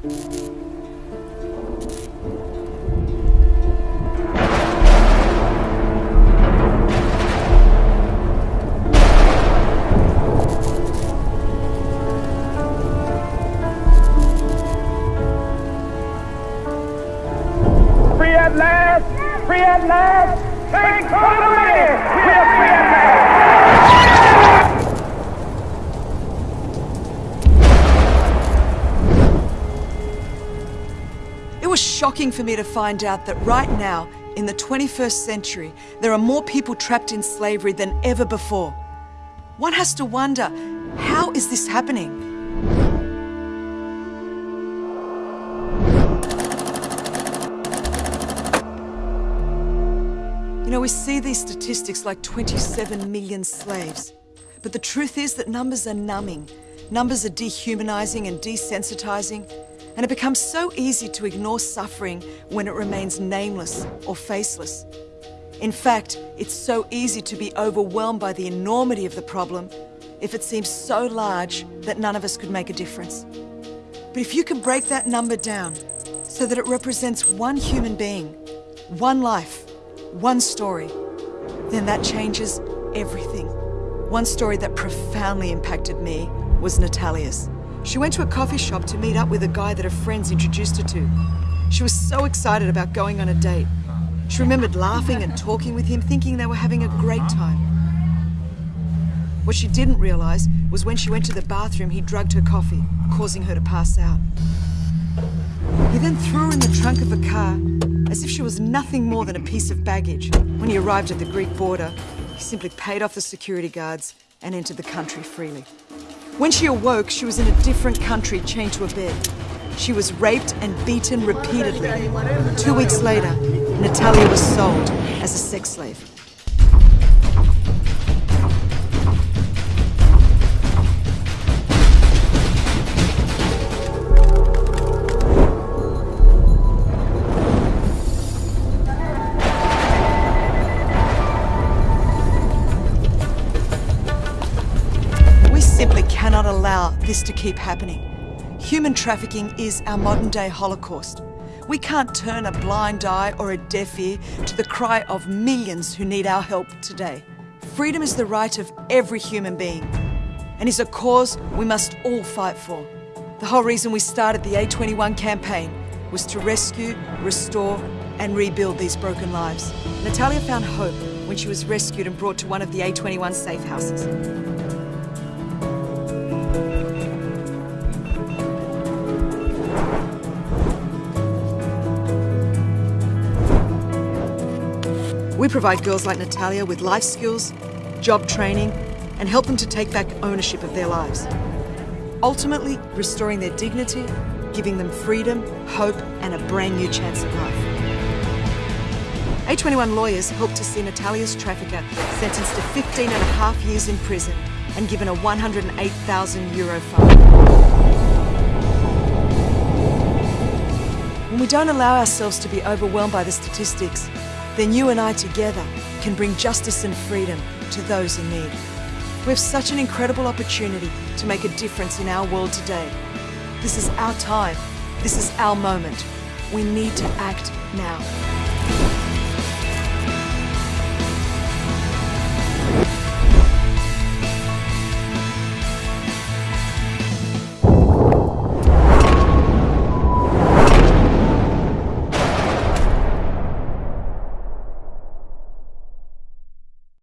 Free at last! Free at last! Thank God was shocking for me to find out that right now, in the 21st century, there are more people trapped in slavery than ever before. One has to wonder, how is this happening? You know, we see these statistics like 27 million slaves. But the truth is that numbers are numbing. Numbers are dehumanizing and desensitizing. And it becomes so easy to ignore suffering when it remains nameless or faceless. In fact, it's so easy to be overwhelmed by the enormity of the problem if it seems so large that none of us could make a difference. But if you can break that number down so that it represents one human being, one life, one story, then that changes everything. One story that profoundly impacted me was Natalia's. She went to a coffee shop to meet up with a guy that her friends introduced her to. She was so excited about going on a date. She remembered laughing and talking with him, thinking they were having a great time. What she didn't realize was when she went to the bathroom, he drugged her coffee, causing her to pass out. He then threw her in the trunk of a car as if she was nothing more than a piece of baggage. When he arrived at the Greek border, he simply paid off the security guards and entered the country freely. When she awoke, she was in a different country chained to a bed. She was raped and beaten repeatedly. Two weeks later, Natalia was sold as a sex slave. Cannot allow this to keep happening. Human trafficking is our modern day Holocaust. We can't turn a blind eye or a deaf ear to the cry of millions who need our help today. Freedom is the right of every human being and is a cause we must all fight for. The whole reason we started the A21 campaign was to rescue, restore, and rebuild these broken lives. Natalia found hope when she was rescued and brought to one of the A21 safe houses. We provide girls like Natalia with life skills, job training, and help them to take back ownership of their lives. Ultimately, restoring their dignity, giving them freedom, hope, and a brand new chance at life. A21 lawyers helped to see Natalia's trafficker sentenced to 15 and a half years in prison and given a 108,000 euro fine. When we don't allow ourselves to be overwhelmed by the statistics, then you and I together can bring justice and freedom to those in need. We have such an incredible opportunity to make a difference in our world today. This is our time. This is our moment. We need to act now.